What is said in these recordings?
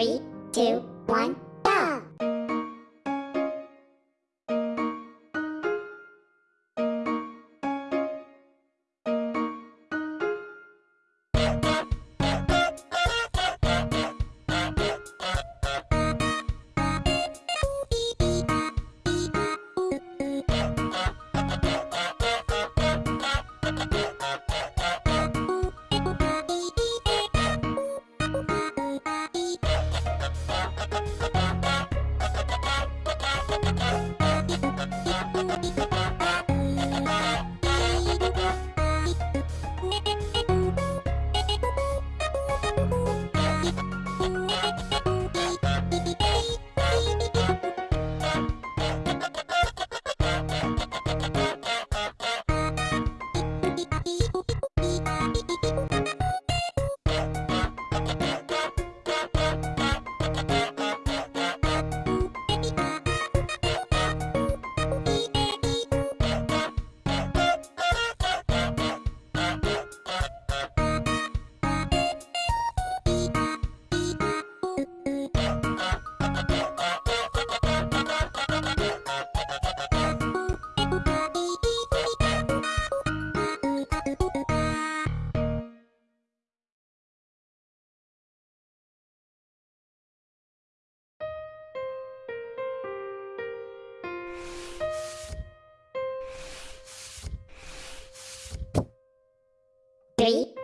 Three, two, one,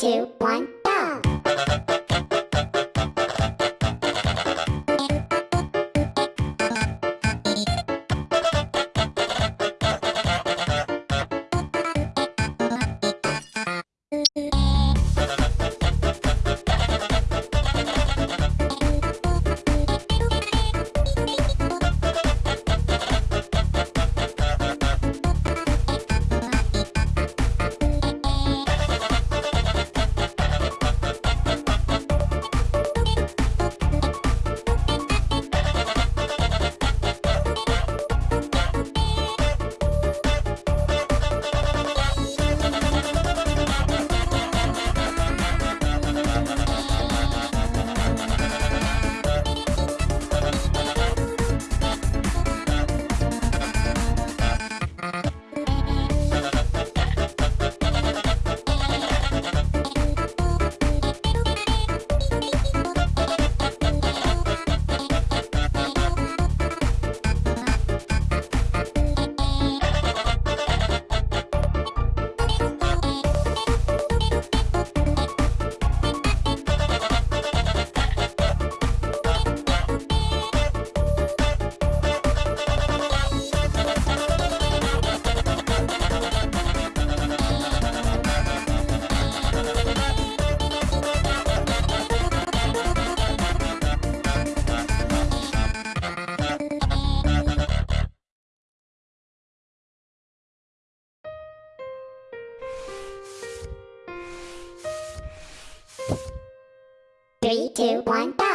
two, one, Three, two, one, go!